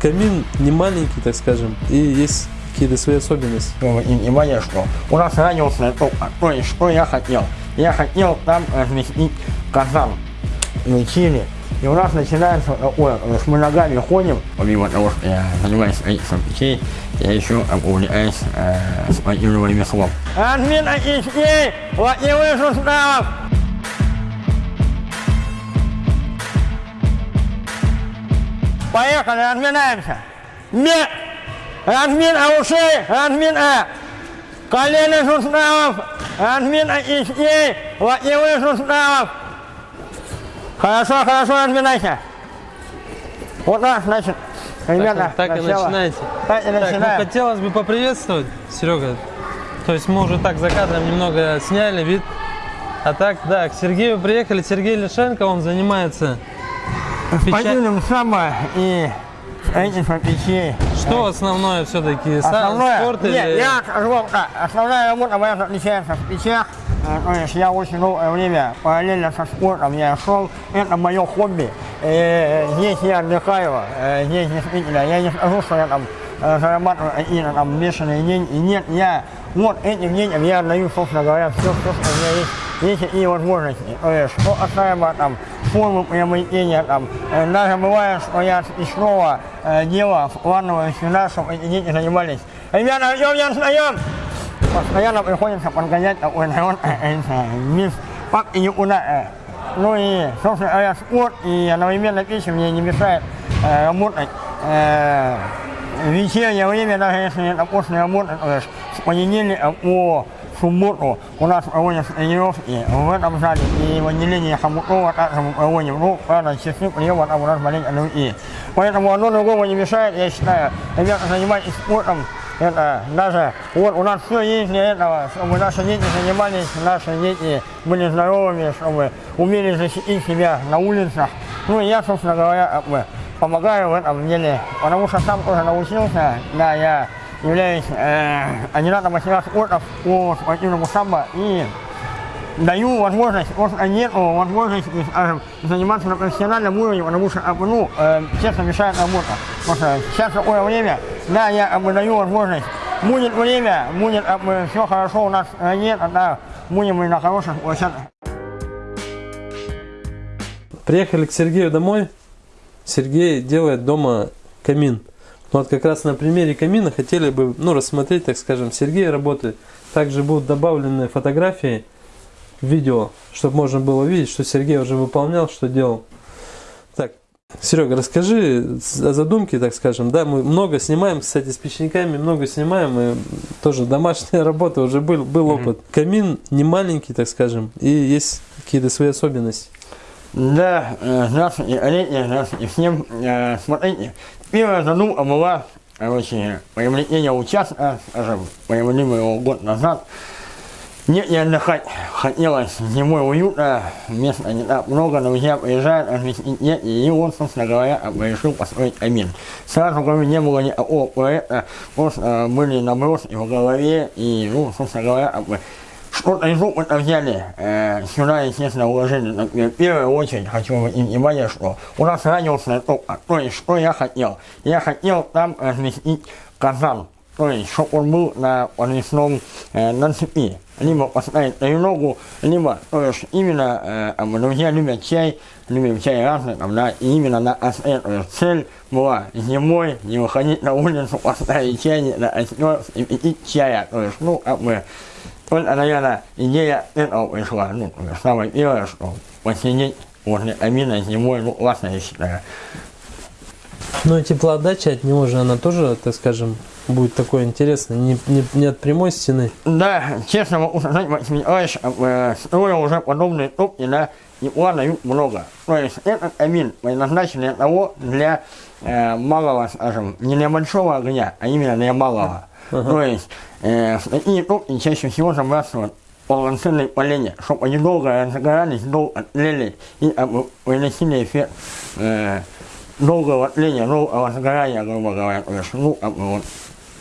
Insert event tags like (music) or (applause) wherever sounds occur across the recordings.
Камин не маленький, так скажем, и есть какие-то свои особенности. Внимание, что у нас радиусная топка. То есть, что я хотел? Я хотел там разместить казан на Чили. И у нас начинается такое, есть мы ногами ходим, помимо того, что я занимаюсь строительством печей, я еще увлекаюсь э, спортивным ремеслом. Админ печей! Вот не Поехали, разминаемся. Нет! Размин ушей, размин А. Колени суставов, размин ишей, локтевых суставов. Хорошо, хорошо, разминайся. Вот так, значит, ребята, так, так и начинайте. Так и Так, ну, начинаем. хотелось бы поприветствовать, Серега. То есть мы уже так за кадром немного сняли вид. А так, да, к Сергею приехали. Сергей Лишенко, он занимается Спортивным самбо и строительством печей. Что основное все-таки? Основное, Спорт нет, или... я так, основная работа моя отличается в печах. Э, То есть я очень долгое время параллельно со спортом я шел, это мое хобби. Э, Здесь я отдыхаю, э, здесь действительно, я не скажу, что я там э, зарабатываю какие-то там бешеные деньги. Нет, я вот этим деньгам я отдаю, собственно говоря, все, все, что у меня есть. Есть такие возможности. То есть, что касаемо там формы приобретения, там, э, даже бывает, что я из снова э, дело вкладываю сюда, чтобы эти дети занимались. Ребята, идем, я встаем! Постоянно приходится подгонять такой народ, э, э, мисс, как и никуда. Ну и, собственно говоря, спорт и одновременно печень мне не мешает э, работать. Э, вечернее время, даже если это после работы, то есть с понедельника по субботу у нас проводятся тренировки в этом зале и в отделении Хомутова также мы проводим. Ну, правда, часы приема там у нас маленько другие. Поэтому одно другому не мешает, я считаю. Ребята, занимайтесь спортом, это даже, вот у нас все есть для этого, чтобы наши дети занимались, наши дети были здоровыми, чтобы умели защитить себя на улицах. Ну и я, собственно говоря, помогаю в этом деле, потому что сам тоже научился, да, я являюсь э, кандидатом мастера спорта по спортивному самбо и даю возможность, просто нету возможности, скажем, заниматься на профессиональном уровне, потому что, бы, ну, э, честно, мешает работа. Просто сейчас такое время, да, я как бы, даю возможность. Будет время, будет как бы, все хорошо у нас э, нет, да, будем мы на хороших площадках. Приехали к Сергею домой. Сергей делает дома камин. Вот как раз на примере камина хотели бы ну, рассмотреть, так скажем, Сергей работает. Также будут добавлены фотографии, видео, чтобы можно было видеть, что Сергей уже выполнял, что делал. Так, Серега, расскажи о задумке, так скажем. Да, мы много снимаем, кстати, с печниками много снимаем, и тоже домашняя работа, уже был, был опыт. Камин не маленький, так скажем, и есть какие-то свои особенности. Да, э, здравствуйте, Олег, здравствуйте всем. Э, Смотрите, первая задумка была, короче, приобретение участка, скажем, приобрели мы его год назад. Нет, не отдыхать хотелось, зимой уютно, места не так много, друзья приезжают, разместить нет, и вот, собственно говоря, решил построить камин. Сразу, кроме не было никакого проекта, просто э, были наброски в голове, и, ну, собственно говоря, что-то из опыта взяли, э, сюда, естественно, уложили. Например, в первую очередь хочу обратить внимание, что у нас радиусная топка. То есть, что я хотел? Я хотел там разместить казан. То есть, чтобы он был на подвесном, э, на цепи. Либо поставить треногу, либо, то есть, именно, э, там, друзья любят чай, любим чай разный, там, да, и именно на острие. То есть, цель была зимой не выходить на улицу, поставить чайник на острие и пить чая. То есть, ну, как бы, вот, наверное, идея этого. Ну, самое первое, что посидеть возле камина зимой, ну, классно, я считаю. Ну и теплоотдача от него же, она тоже, так скажем, будет такой интересной, не, не, не от прямой стены. Да, честно могу сказать, Максим Николаевич, строил уже подобные топки, да, и дают много. То есть этот камин предназначен для того, для э, малого, скажем, не для большого огня, а именно для малого. То есть э, такие топки чаще всего забрасывают полноценные поленья, чтобы они долго разгорались, долго тлели и приносили эффект э, долгого тления, долгого сгорания, грубо говоря. То есть, ну, как бы, вот,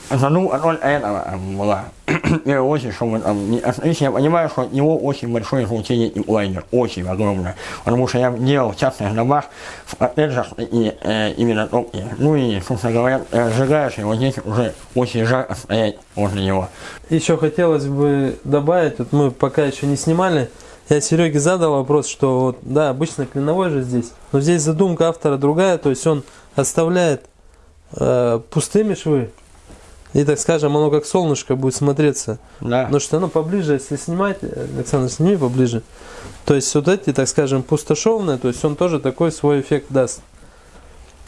ну, роль этого была. Первую очередь, что вот, если я понимаю, что от него очень большое излучение и лайнер, очень огромное. Потому что я делал частных домах, в коттеджах и э, именно топки. Ну и, собственно говоря, э, сжигаешь его здесь уже очень жарко стоять возле него. Еще хотелось бы добавить, вот мы пока еще не снимали, я Сереге задал вопрос, что вот, да, обычно клиновой же здесь, но здесь задумка автора другая, то есть он оставляет э, пустыми швы, и, так скажем, оно как солнышко будет смотреться. Да. Потому что оно поближе, если снимать, Александр, сними поближе. То есть вот эти, так скажем, пустошовные, то есть он тоже такой свой эффект даст.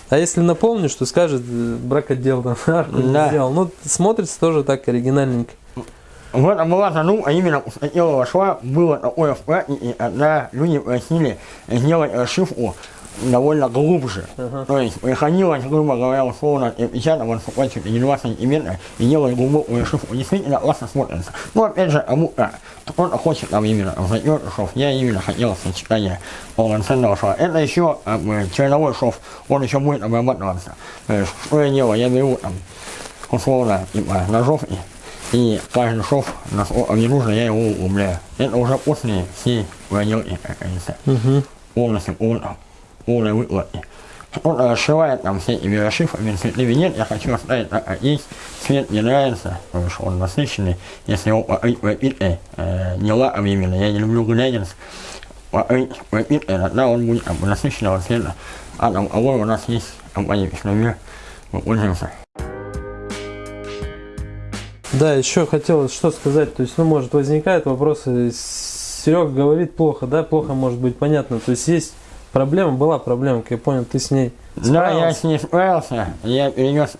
А если наполнишь, то скажет, э, бракодел там (laughs) арку Да. сделал. Ну, смотрится тоже так оригинальненько. Вот а была задумка именно у Статилова шва было такое в празднике, когда люди просили сделать расшивку довольно глубже. Ага. То есть приходилось, грубо говоря, условно 50, вот хватит или 2 сантиметра и делать глубокую расшивку. Действительно классно смотрится. Но опять же, кому-то кто-то хочет там именно зайдет шов. Я именно хотел сочетание полноценного шва. Это еще как бы, черновой шов, он еще будет обрабатываться. То есть, что я делаю? Я беру там условно типа ножов и и каждый шов, насколько мне нужно, я его углубляю. Это уже после всей проделки, как говорится. Угу. Полностью, полно, полной выкладки. Кто-то расшивает там все эти расшивками, цветными нет, я хочу оставить так, как есть. Цвет мне нравится, потому что он насыщенный. Если его покрыть пропиткой, э, не лаком именно, я не люблю глянец. Покрыть пропиткой, тогда он будет как бы, насыщенного цвета. А там кого у нас есть компания Пешномир, мы пользуемся. Да, еще хотелось что сказать. То есть, ну, может, возникают вопросы. Серега говорит плохо, да, плохо может быть понятно. То есть, есть проблема, была проблема, как я понял, ты с ней Да, я справился. с ней справился. Я перенес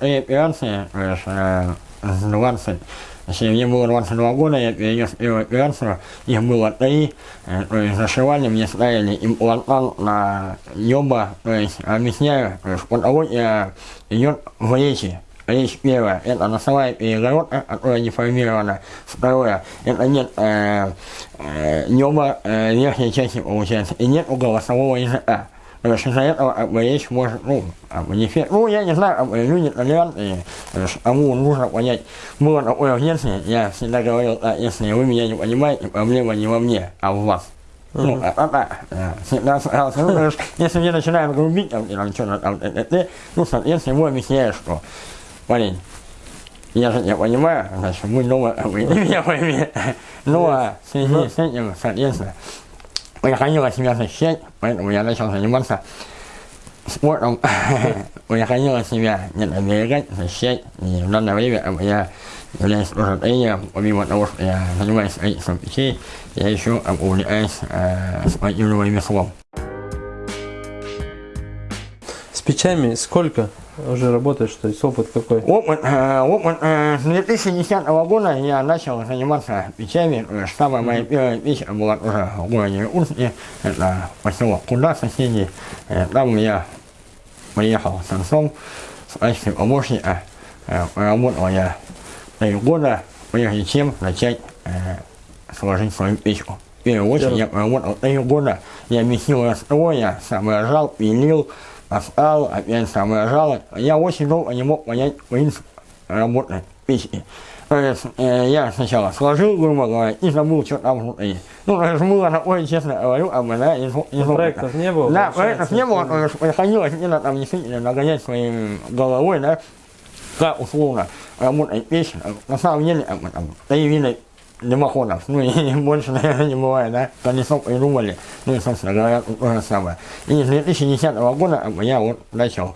есть, э, с 20, если мне было 22 года, я перенес первую операцию, их было три, э, то есть зашивали, мне ставили имплантант на ёба, то есть объясняю, то есть патология идет в речи. Речь первая, это носовая перегородка, которая деформирована. Второе, это нет э, э, неба э, верхней части получается, и нет голосового языка. То есть из-за этого как бы, речь может, ну, как бы, не фе- Ну, я не знаю, как бы, люди толерантные, кому нужно понять. Было такое в детстве, я всегда говорил, так, если вы меня не понимаете, проблема не во мне, а в вас. Ну, а, а, а, да, всегда. Ну, если мне начинают грубить, там, там что-то там, т, ну, соответственно, ему объясняешь, что, парень, я же тебя понимаю, значит, дома, как бы, ты меня пойми. Ну, а в связи с этим, соответственно, приходилось себя защищать, поэтому я начал заниматься спортом. (laughs) Приходилось себя где-то берегать, защищать. И в данное время я являюсь тоже тренером, помимо того, что я занимаюсь строительством печей, я еще увлекаюсь э, спортивным ремеслом. С печами сколько уже работаешь, то есть опыт какой? Опыт, э, опыт э, с 2010 года я начал заниматься печами. Есть Самая моя первая печь была тоже в городе Урске, это поселок Куда соседей. Э, Там я приехал с отцом в качестве помощника. Э, Работал я три года, прежде чем начать э, сложить свою печку. В первую очередь я работал три года, я месил раствор, я соображал, пилил, поставил, опять соображал. Я очень долго не мог понять принцип работы печки. То есть э, я сначала сложил, грубо говоря, и забыл, что там внутри. Ну, было такое, честно говорю, об да, из, из. Проектов не было? Да, проектов не было, что- то есть приходилось где-то там действительно нагонять своей головой, да, как условно работает печь. На самом деле, бы, там, три вида дымоходов, ну и (laughs) больше, наверное, не бывает, да, колесо придумали, ну и, собственно говоря, то же самое. И с 2010 года я вот начал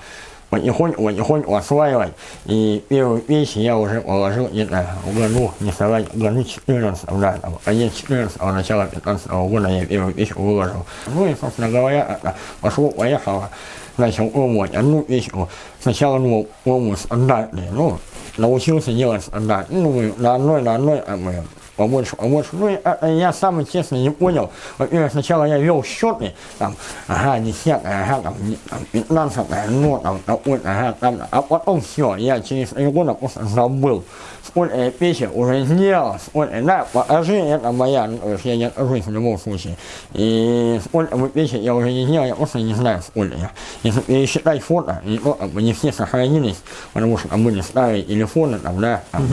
потихоньку, потихоньку осваивать, и первую печь я уже положил где-то в году, не соврать, в году 14, да, там, конец 14 начало 15 года я первую печь выложил. Ну и, собственно говоря, пошло-поехало, начал пробовать одну печку. Сначала думал, пробую стандартные, ну, научился делать стандарт. Ну, на одной, на одной, как бы, побольше, побольше. Ну, я сам, честно, не понял. Во-первых, сначала я вел счеты, там, ага, десятая, ага, там, не- там, пятнадцатая, ну, там, такой, ага, там, а потом все, я через три года просто забыл. Сколько я песен уже сделал, сколько, да, покажи, это моя, ну, то есть я не откажусь в любом случае. И сколько бы песен я уже не сделал, я просто не знаю, сколько я. Если пересчитать фото, и то, как бы не все сохранились, потому что там были старые телефоны, там, да, там,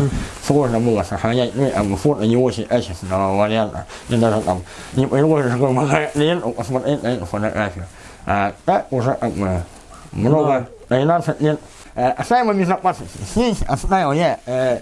сложно было сохранять, ну, и, как бы, фото не очень качественного варианта. И даже там не грубо говоря, ленту посмотреть на эту фотографию. А так уже как бы много, 13 лет. Э, Оставим безопасности. Здесь оставил я э,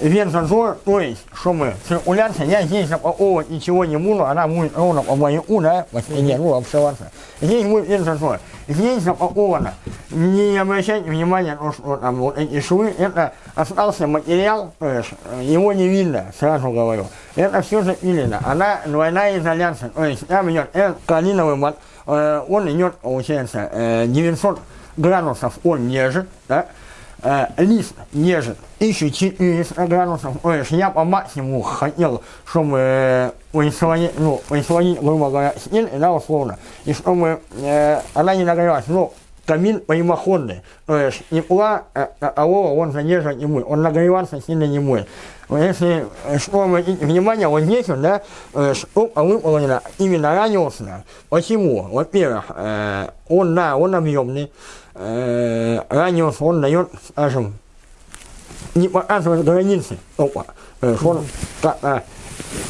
вентозор, то есть, что мы, циркуляция, я здесь запаковывать ничего не буду, она будет ровно по маяку, да, по стене, ну, обшиваться. Здесь будет вентозор. Здесь запаковано. Не обращайте внимания то, что там вот эти швы, это остался материал, то есть, э, его не видно, сразу говорю. Это все запилено. Она двойная изоляция, то есть, там идет этот калиновый мат, э, он идет, получается, э, 900 градусов он держит, да, э, лист держит 1400 градусов, то есть я по максимуму хотел, чтобы э, производить, ну, производить, грубо говоря, стиль, да, условно, и чтобы э, она не нагревалась, ну, камин прямоходный, то есть тепла э, такового он задерживать не будет, он нагреваться сильно не будет. Если, э, что обратите внимание, вот здесь вот, да, э, штука выполнена именно радиусно. Почему? Во-первых, э, он, да, он объемный, э, радиус он дает, скажем, не показывает границы только. То есть он как, а,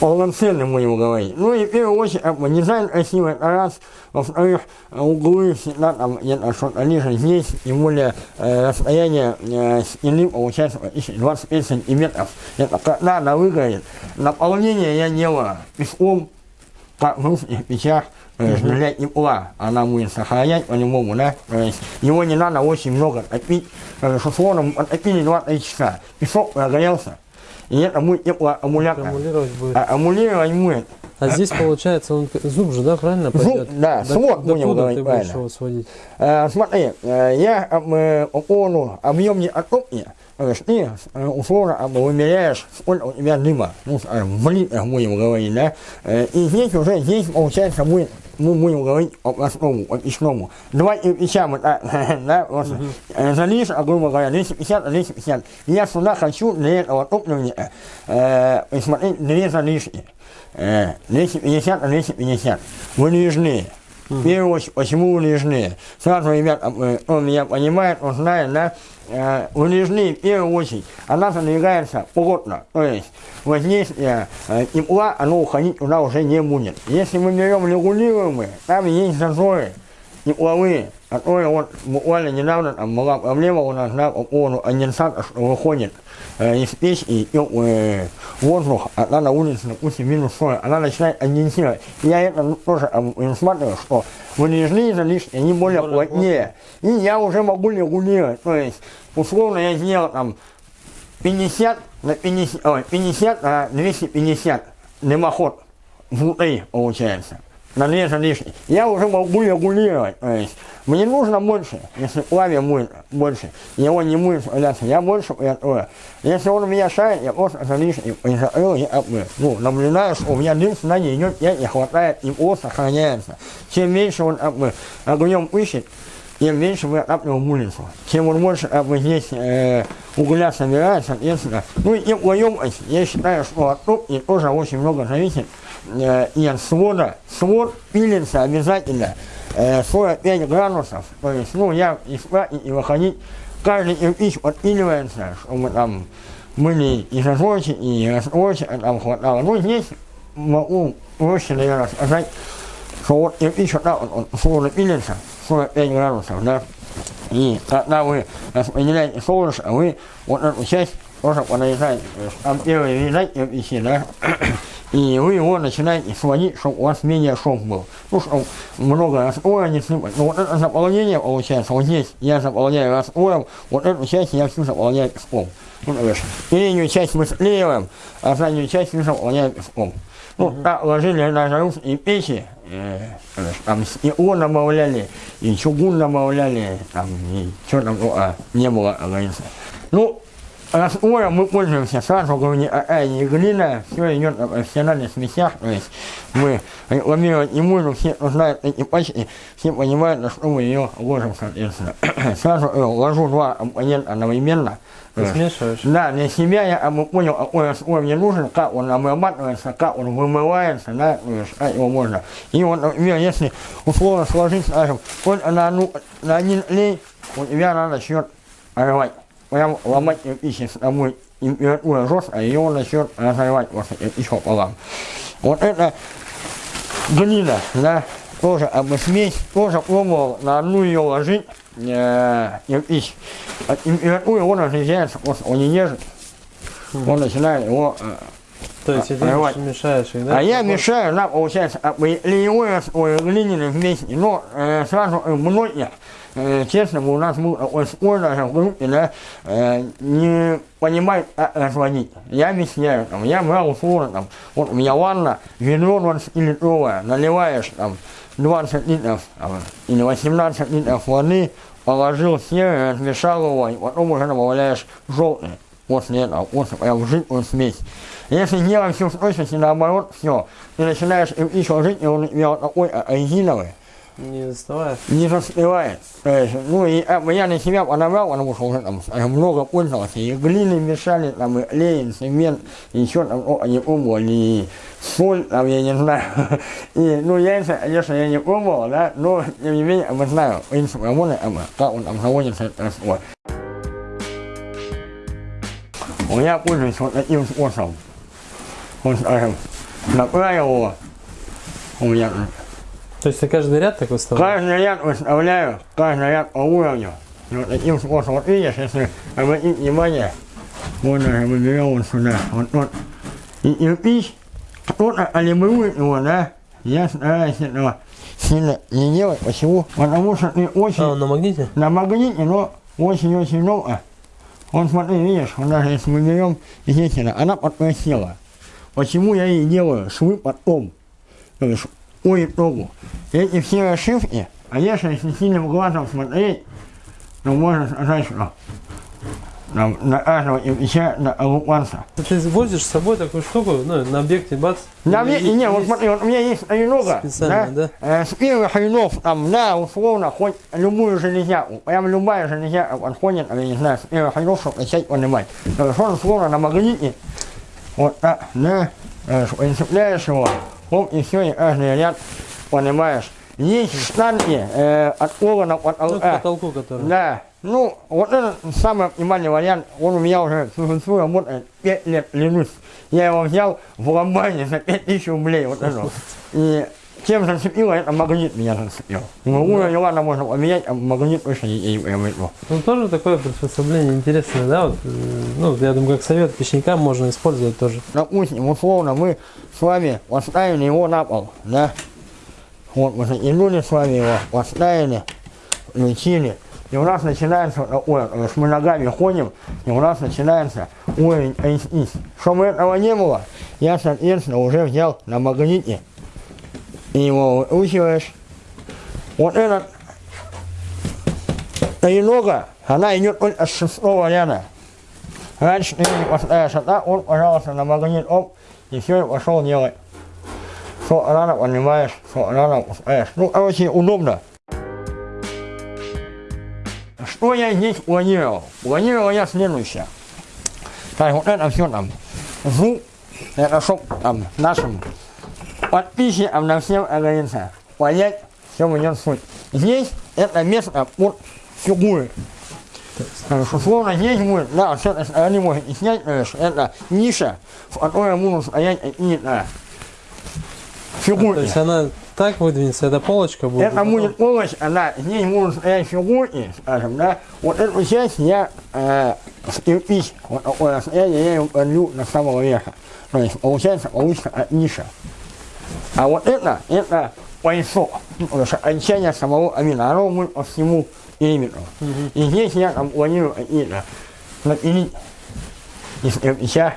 полноценный, будем говорить. Ну и в первую очередь, как бы, дизайн красивый, это раз. Во-вторых, углы всегда там где-то что-то ниже здесь, тем более э, расстояние э, стены получается практически 25 сантиметров. Это как надо выглядит. Наполнение я делаю песком, русских печах, то есть для тепла она будет сохранять по-любому, да, то есть его не надо очень много топить, потому что фоном отопили 2-3 часа, песок прогорелся, и это будет теплоаккумулятор. Аккумулировать будет. А аккумулировать будет. А здесь получается он зуб же, да, правильно пойдет? да, До- свод будем Докуда говорить ты будешь правильно. его сводить? Э, смотри, э, я бы, по поводу объемной оттопки, то есть ты э, условно как бы, вымеряешь, сколько у тебя дыма, ну, в литрах будем говорить, да, Э, и здесь уже, здесь получается будет, мы будем говорить по простому, по печному. Два кирпича мы так, (laughs) да, вот, э, залишь, а, грубо говоря, 250, а 250. Я сюда хочу для этого топлива э, посмотреть две залишки. Э, 250 на 250. Вылежные. В первую очередь, почему вылежные? Сразу, ребят, э, он меня понимает, он знает, да, э, вылежные в первую очередь, она задвигается плотно, то есть вот здесь э, э, тепла, оно уходить туда уже не будет. Если мы берем регулируемые, там есть зазоры тепловые, которые вот буквально недавно там была проблема у нас, да, по поводу конденсата, что выходит э, из печки теплый воздух, а она на улице, допустим, минус 40, она начинает конденсировать. Я это тоже там, усматриваю, что вылежные залишки, они более Более плотнее. И я уже могу регулировать, то есть, условно я сделал там 50 на 50, ой, 50 на 250 дымоход внутри получается. На две залишки. Я уже могу регулировать. То есть мне нужно больше, если плаве будет больше, его не будет справляться, я больше приготовлю. Если он у меня шарит, я просто залишки приготовил и обмыл. Ну, наблюдаю, что у меня дым сюда не идет, я не хватает, и он сохраняется. Чем меньше он обмыл, огнем пыщет, тем меньше мы отапливаем улицу. Чем он больше как бы, здесь э, угля собирает, соответственно. Ну и теплоемкость, я считаю, что от топки тоже очень много зависит э, от свода. Свод пилится обязательно э, 45 градусов. То есть, ну, я и спать, и выходить. Каждый кирпич подпиливается, чтобы там были и зазорчики, и растворчики там хватало. Ну, здесь могу проще, наверное, сказать, что вот кирпич вот так вот, он условно пилится, 45 градусов, да, и когда вы распределяете солнышко, вы вот эту часть тоже есть там первые вязать кирпичи, да, и вы его начинаете сводить, чтобы у вас менее шум был. Ну, чтобы много раствора не сыпать. Но вот это заполнение получается, вот здесь я заполняю раствором, вот эту часть я всю заполняю песком. Ну, есть переднюю часть мы склеиваем, а заднюю часть мы заполняем песком. Ну, так ложили на русские печи, э, есть там стекло добавляли, и чугун добавляли, там, и что там только не было, говорится. Ну, Раствора мы пользуемся сразу, говорю, не а, не глина, все идет в профессиональных смесях, то есть мы рекламировать не можем, все кто знают эти пачки, все понимают, на что мы ее ложим, соответственно. (clears throat) Сразу э, ложу два компонента одновременно. Ты смешиваешь? Да, для себя я а, понял, какой раствор мне нужен, как он обрабатывается, как он вымывается, да, то есть, как его можно. И вот, например, если условно сложить, скажем, вот на, одну, на один лей у тебя надо начнет рвать. Прям ломать кирпич, с тобой температура жесткая, ее начнет разрывать вот еще пополам. Вот это глина, да, тоже обосмесь, тоже пробовал на одну ее ложить, э, кирпич. А температура он разрезается, вот он не держит, он начинает его э, То есть, а, ты рвать. мешаешь их, да? а я мешаю, да, получается, а, и леевой раствор, и глиняный вместе. Но э, сразу э, многие, э, честно, у нас даже в группе, да, э, не понимают, как разводить. Я объясняю, там, я брал условно, там, вот у меня ванна, ведро 20-литровое, наливаешь, там, 20 литров, там, или 18 литров воды, положил серый, размешал его, и потом уже добавляешь желтый после этого, после прям жидкую смесь. Если делать все в точности наоборот, все, ты начинаешь еще жить, и он у тебя вот такой а, резиновый, Не заставая. не застывает. То есть, ну и а, я на себя подобрал, потому что уже там э, много пользовался, и глины мешали, там, и клей, и цемент, еще там, о, не пробовал, и соль, там, я не знаю. (laughs) И, ну, яйца, конечно, я не пробовал, да, но, тем не менее, я знаю, принцип работы, как он там заводится, раствор. У меня пользуюсь вот таким способом. Вот, скажем, направил его, у меня То есть, ты каждый ряд так выставляешь? Каждый ряд выставляю, каждый ряд по уровню. Вот таким способом, вот видишь, если обратить внимание, вот даже мы берем вот сюда, вот вот. И кирпич, кто-то калибрует его, да, я стараюсь этого сильно не делать. Почему? Потому что ты очень А, он на магните? на магните, но очень-очень много. Вот смотри, видишь, вот даже если мы берем естественно, она подпросела. Почему я и делаю швы потом? То есть по итогу. Эти все ошибки, конечно, если сильным глазом смотреть, то можно сказать, что там, на каждого кирпича на оккупанца. Ты возишь с собой такую штуку, ну, на объекте бац. На И- не, вот смотри, вот у меня есть много, Специально, да? Э, с первых хренов, там, да, условно, хоть любую железяку, прям любая железяка подходит, я не знаю, с первых хренов, чтобы начать понимать. То есть он, условно, на магните, вот так, да, э, цепляешь его, оп, и все, и каждый ряд, понимаешь. Есть штанги э, от пола от Ну, потолка. потолку, который. Да. Ну, вот это самый оптимальный вариант. Он у меня уже существует, работает 5 лет, клянусь. Я его взял в ломбарде за 5000 рублей, вот это. И чем зацепило, это магнит меня зацепил. Ну, уровень, ладно, можно поменять, а магнит точно не, не, не возьму. Ну, тоже такое приспособление интересное, да? Вот, э, ну, я думаю, как совет печникам можно использовать тоже. Допустим, условно, мы с вами поставили его на пол, да? Вот, мы затянули с вами его, поставили, включили. И у нас начинается такое, то есть мы ногами ходим, и у нас начинается уровень HIS. Чтобы этого не было, я, соответственно, уже взял на магните. Его выкручиваешь. Вот этот тренога, она идет только с шестого ряда. Раньше ты не поставишь, а так он, пожалуйста, на магнит, оп, и все, пошел делать. Что рано понимаешь, что рано пускаешь. Ну, короче, удобно. Что я здесь планировал? Планировал я следующее. Так, вот это все там. Звук, это чтоб там нашим подписчикам на всем, говорится, понять, в чем идет суть. Здесь это место под фигуры. Условно здесь будет, да, с этой стороны можно и снять, то есть это ниша, в которой будут стоять какие-то То фигурки. есть она так выдвинется, эта полочка будет. Это будет полочка, да, здесь будут стоять фигурки, скажем, да. Вот эту часть я э, кирпич, вот такое расстояние, я ее кладу на самого верха. То есть получается, получится от ниша. А вот это, это поясок, потому что окончание самого будет по всему периметру. И здесь я там планирую какие-то напилить из кирпича,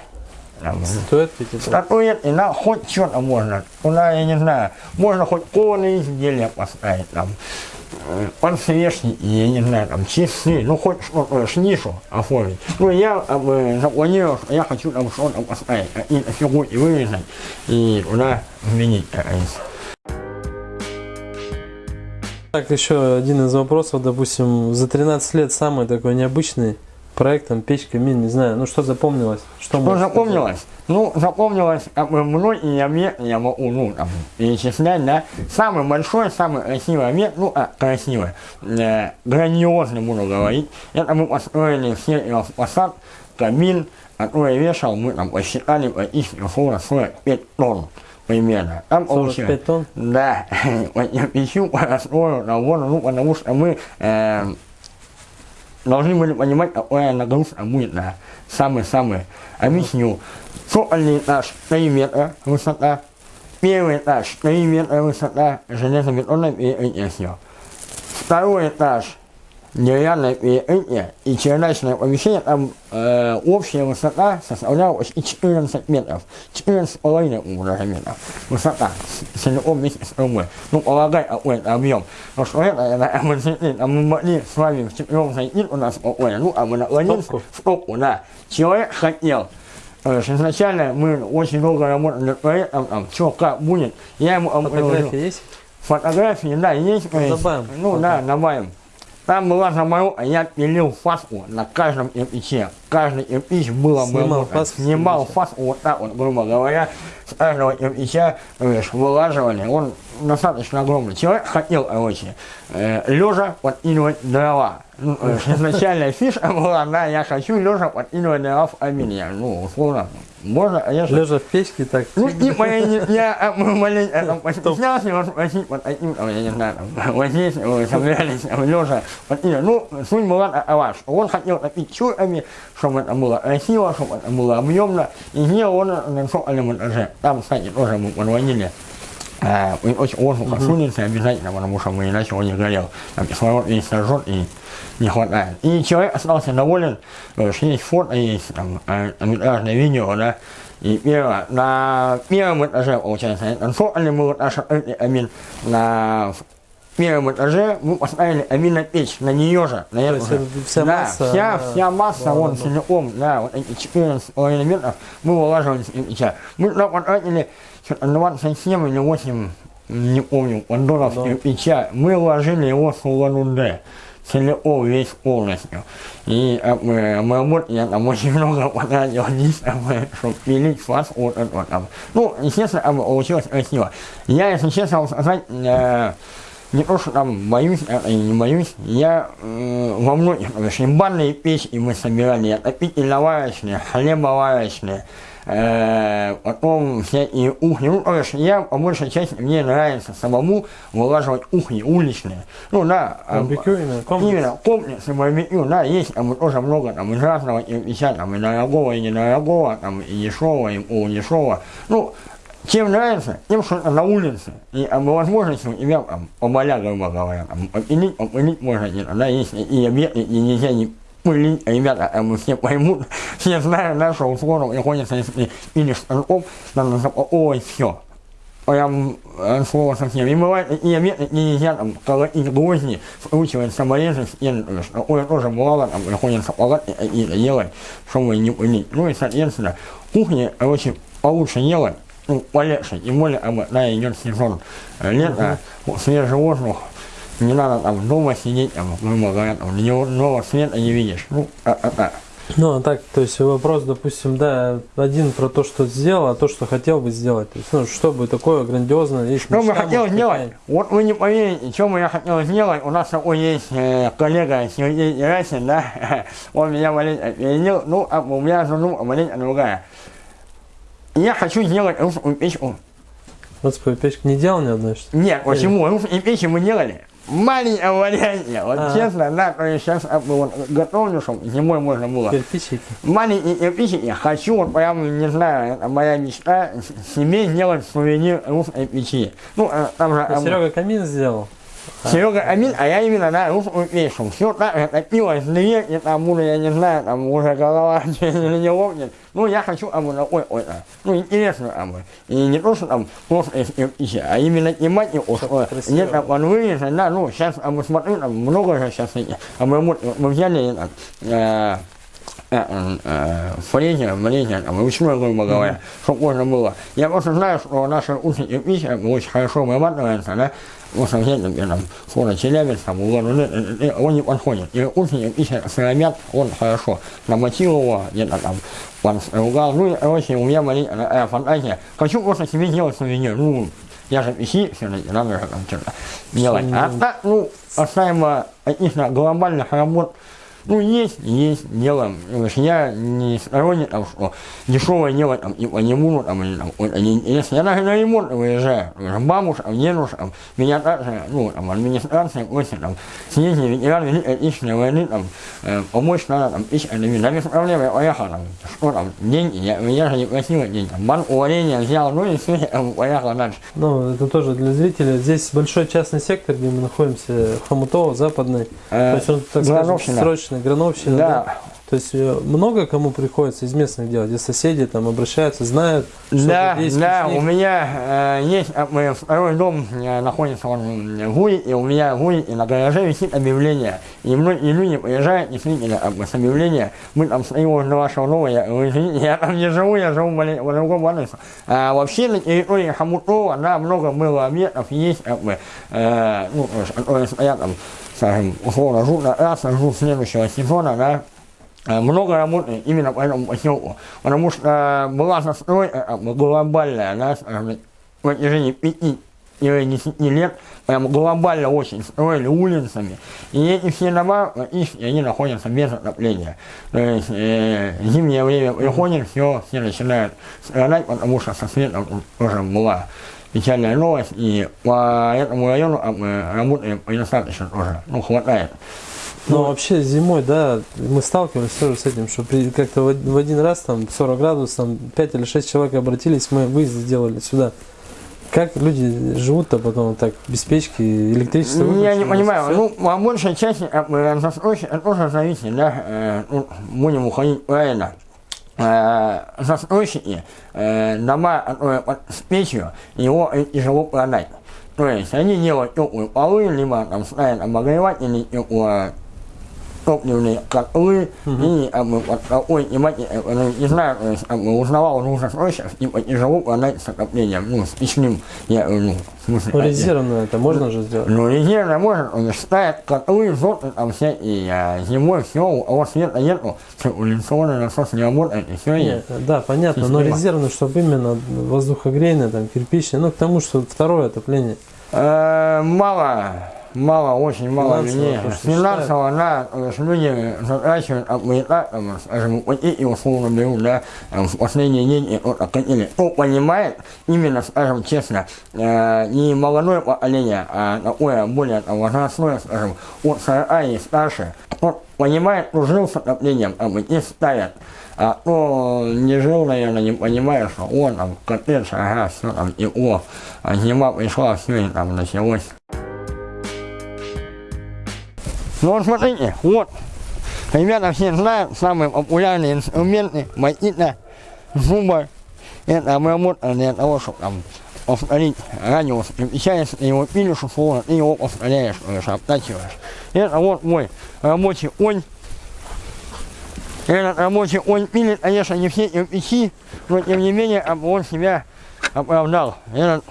Статуэтки, статуэтки, на хоть что-то можно. Туда, я не знаю, можно хоть кованые изделия поставить там. Э, и, я не знаю, там, чистый, ну, хоть что-то оформить. Ну, я как бы, запланировал, что я хочу там что-то поставить, какие-то фигурки вырезать и туда вменить, как говорится. Так, еще один из вопросов, допустим, за 13 лет самый такой необычный проект, там, печь, камин, не знаю, ну что запомнилось? Что, Что запомнилось? Ну, запомнилось как бы многие объекты, я могу, ну, там, перечислять, да. Самый большой, самый красивый объект, ну, а, красивый, э, грандиозный, буду говорить. Это мы построили все фасад, камин, который вешал, мы там посчитали, практически условно 45 тонн примерно. Там 45 тонн? Да, (laughs) я пищу построил на воду, ну, потому что мы э, должны были понимать, какая нагрузка будет на самый-самый. Объясню. Сокольный этаж 3 метра высота, первый этаж 3 метра высота, железобетонное перекрытие все. Второй этаж деревянное перекрытие и чердачное помещение, там э, общая высота составляла почти 14 метров, 14,5 уже метров высота, целиком вместе с трубой. Ну, полагай, какой-то объем. Потому что это, это мы зашли, там мы могли с вами вчетвером зайти у нас спокойно, ну, а мы наклонились в стопку, да. Человек хотел. То есть изначально мы очень долго работали над проектом, там, что, как будет. Я ему. Фотографии есть? Фотографии, да, есть, Добавим. Ну да, добавим. Там была заморозка, я пилил фаску на каждом кирпиче. Каждый кирпич было Снимал обработан. фаску с Снимал фаску вот так вот, грубо говоря, с каждого то есть, вылаживали. Он достаточно огромный. Человек хотел, короче, э, лежа подкидывать дрова. Ну, есть, (laughs) изначальная фишка была, да, я хочу лежа подкидывать дрова в камин. Я, ну, условно, можно, конечно, Лежа в печке так. ну, типа, я, не- я а, мы маленько там постеснялся его спросить вот таким, там, я не знаю, там, (laughs) вот здесь мы собирались лежа, вот, и, ну, суть была такова, что он хотел топить чурками, чтобы это было красиво, чтобы это было объемно, и сделал он это на сокольном этаже. Там, кстати, тоже мы подводили и очень воздуха с улицы обязательно, потому что мы иначе он не горел. Там кислород весь сожжет и не хватает. И человек остался доволен, то есть есть фото, есть там э, метражное видео, да, и первое, на первом этаже, получается, это сокольный был этаж, открытый камин, на первом этаже мы поставили аминопечь на нее же, на эту же. вся да, масса, вся, она- вся масса, Да, вон да. целиком, да, вот эти 14 элементов мы выложили с кирпича. Мы туда потратили что-то 27 или 8, не помню, поддонов Да. кирпича. Мы вложили его с Улан-Удэ. Целиком, весь полностью. И э, мы, мы работали, я там очень много потратил здесь, чтобы пилить фас вот это там. Ну, естественно, получилось красиво. Я, если честно вам сказать, э, не то, что там боюсь, а и не боюсь, я э, во многих, конечно, банные печи мы собирали, отопительно-варочные, хлебоварочные, э, потом всякие ухни. Ну, короче, я по большей части, мне нравится самому вылаживать ухни уличные. Ну, да. а, Барбекю именно, комплекс. Именно, комплексы барбекю, да, есть там тоже много там из разного кирпича, там и дорогого, и недорогого, там и дешевого, и полудешевого. Ну, чем нравится, тем, что на улице. И а, возможности тебя там поболя, грубо говоря, там, попилить, попилить можно где-то, да, есть и объекты, и нельзя не пылить, ребята, а мы все поймут, (laughs) все знают, да, что условно приходится, если пилишь станком, надо запаковывать все прям слово совсем. И бывает такие объекты, где нельзя там колотить гвозди, вкручивать саморезы, есть такое тоже бывало, там приходится палатки какие-то делать, чтобы не пылить. Ну и, соответственно, кухня, короче, получше делать, ну, полегче, тем более, об, да, идет сезон э, лета, вот свежий воздух, не надо там дома сидеть, там, грубо говоря, там, дневного света не видишь. Ну, а, а, а. Ну, а так, то есть вопрос, допустим, да, один про то, что сделал, а то, что хотел бы сделать. То есть, ну, что бы такое грандиозное, есть Что бы хотел сделать? Вот вы не поверите, что бы я хотел сделать. У нас такой есть э, коллега Сергей Герасин, да? (laughs) Он меня маленько опередил. Ну, а у меня задумка маленько другая. Я хочу сделать русскую печку. Свою печку не делал ни одной, что ли? Нет, почему? Русские печи мы делали. Маленькое варианте. Вот А. честно, да, то есть сейчас вот, готовлю, чтобы зимой можно было. Кирпичики. Маленькие кирпичики я хочу, вот прям, не знаю, это моя мечта, себе сделать сувенир русской печи. Ну, э, там же... Ну, э, Серега камин сделал. Серега Амин, а я именно на русском песню. Все так же топилось и там буду, я не знаю, там уже голова (laughs) или не лопнет. Ну, я хочу абу на ой, ой, а. ну, интересно абу. И не то, что там просто пищи, а именно тематику, нет, там, он вырезан, да, ну, сейчас абу смотрю, там много же сейчас этих. А мы, мы взяли, там, э, э, э, фрезер, там, ручной, грубо говоря, чтобы можно было. Я просто знаю, что наши ученики пища очень хорошо вырабатывается, да, вот взять, например, там, фото Челябинск, там, Улан, он не подходит. И ученик пища сыромят, он хорошо намочил его, где-то там, он ругал, ну, и, короче, у меня маленькая э, фантазия. Хочу просто себе сделать сувенир, ну, я же пищи, все-таки, надо же там что-то делать. А так, ну, касаемо каких-то глобальных работ, ну, есть, есть, есть Я не сторонник, там, что дешевое делать, там, типа, не буду, там, или, там, ой, не интересно. Я даже на ремонт выезжаю. Бабушка, дедушка, там, меня также, ну, там, администрация просит, там, съездить ветеран Великой Отечественной войны, там, э, помочь надо, там, тысячами, да, без проблем, я поехал, там, что там, деньги, я, я же не просил деньги, там, банк увольнения взял, ну, и все, я там, поехал дальше. Ну, это тоже для зрителей. Здесь большой частный сектор, где мы находимся, Хомутово, Западный. Э, То есть он, так скажем, Грановщина. Срочный, Грановщина. Да. То есть э, много кому приходится из местных делать, и соседи там обращаются, знают, что Да, есть да, у меня э, есть э, мой второй дом э, находится он в Гуе, и у меня в Гуе и на гараже висит объявление. И многие люди приезжают действительно как бы, с объявления. Мы там стоим возле вашего дома, я извините, я там не живу, я живу в другом адресе. А вообще на территории Хамутова, да, много было объектов, есть как бы, э, ну, которые стоят там, скажем, условно, жут на раз, жут следующего сезона, да, Э, много работы именно по этому поселку. Потому что э, была застройка глобальная, да, скажем, на протяжении пяти или десяти лет, прям глобально очень строили улицами. И эти все дома, практически, они находятся без отопления. То есть э, зимнее время приходит, все, все начинают страдать, потому что со светом тоже была печальная новость. И по этому району работаем недостаточно тоже, ну, хватает. Ну, вообще зимой, да, мы сталкивались тоже с этим, что как-то в, один раз там 40 градусов, там 5 или 6 человек обратились, мы выезд сделали сюда. Как люди живут-то потом так, без печки, электричество Ну, Я не выключено, понимаю, ну, по большей части как бы, застройщик это тоже зависит, да, э, ну, будем уходить правильно. Э, застройщики, э, дома, которые под с печью, его э, тяжело продать. То есть они делают теплые полы, либо там ставят обогреватели, теплые топливные котлы, и как бы, вот такой тематики, э, не знаю, то есть, узнавал у двух застройщиков, типа тяжело продать с отоплением, ну, с печным, я, э, ну, смысле, Ну, э, резервно это можно же сделать? ну, резервно можно, он ставит котлы, зоты там всякие, а зимой все, у вас света нету, циркуляционный насос не работает, и все Нет, есть. да, понятно, но Система. резервно, чтобы именно воздухогрейное, там, кирпичное, ну, к тому, что второе отопление. Э, Мало, мало, очень мало людей. Финансово, да, то есть люди затрачивают, а мы и так, там, скажем, эти условно берут, да, там, в последние деньги кто-то хотели. Кто понимает, именно, скажем честно, э, не молодое поколение, а такое более там, возрастное, скажем, от 40 и старше, кто понимает, кто жил с отоплением, там, и ставят. А кто не жил, наверное, не понимает, что он там коттедж, ага, все там тепло, а зима пришла, все и там началось. Ну вот смотрите, вот, ребята все знают, самые популярные инструменты, магнита, зуба, это обработка для того, чтобы там повторить радиус, переключаешься, ты его пилишь, условно, ты его повторяешь, то есть обтачиваешь. Это вот мой рабочий конь, этот рабочий он пилит, конечно, не все кирпичи, но тем не менее он себя оправдал. Этот,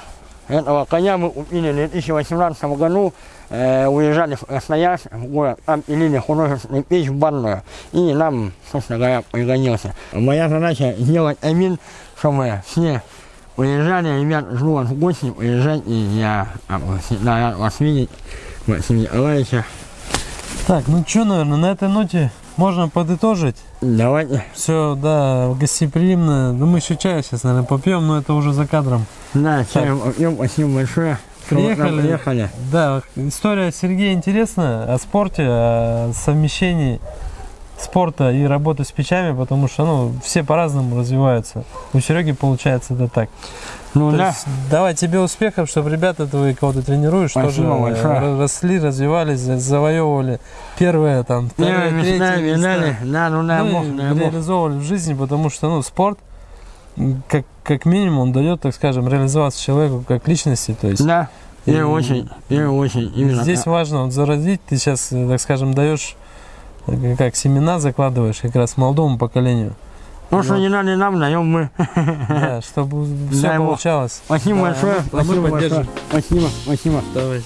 этого коня мы купили в 2018 году, э, уезжали в Красноярск, в город, там пилили художественную печь в банную, и нам, собственно говоря, пригодился. Моя задача сделать амин, чтобы все уезжали, ребят, жду вас в гости, уезжайте, я а, всегда рад вас видеть, Максим Николаевича. Так, ну что, наверное, на этой ноте можно подытожить. Давайте. Все, да, гостеприимно. Ну, мы еще чая сейчас, наверное, попьем, но это уже за кадром. Да, чаем попьем, спасибо большое. Приехали. Приехали. Да, история Сергея интересная о спорте, о совмещении спорта и работы с печами, потому что ну, все по-разному развиваются. У Сереги получается это так. Ну То да. есть, давай тебе успехов, чтобы ребята твои, кого ты тренируешь, Спасибо тоже э, большое. росли, развивались, за- завоевывали первые, там, Первые третьи места, места. медали. Да, ну дай Ну, реализовывали в жизни, потому что ну, спорт, как, как минимум, он дает, так скажем, реализоваться человеку как личности. То есть Да. И И- очень, и очень. Именно здесь так. важно вот, заразить, ты сейчас, так скажем, даешь э, как семена закладываешь как раз молодому поколению, То, что не надо нам, даем мы. да, чтобы все получалось. Спасибо Да, большое. а мы Спасибо большое. Спасибо, спасибо. Давай.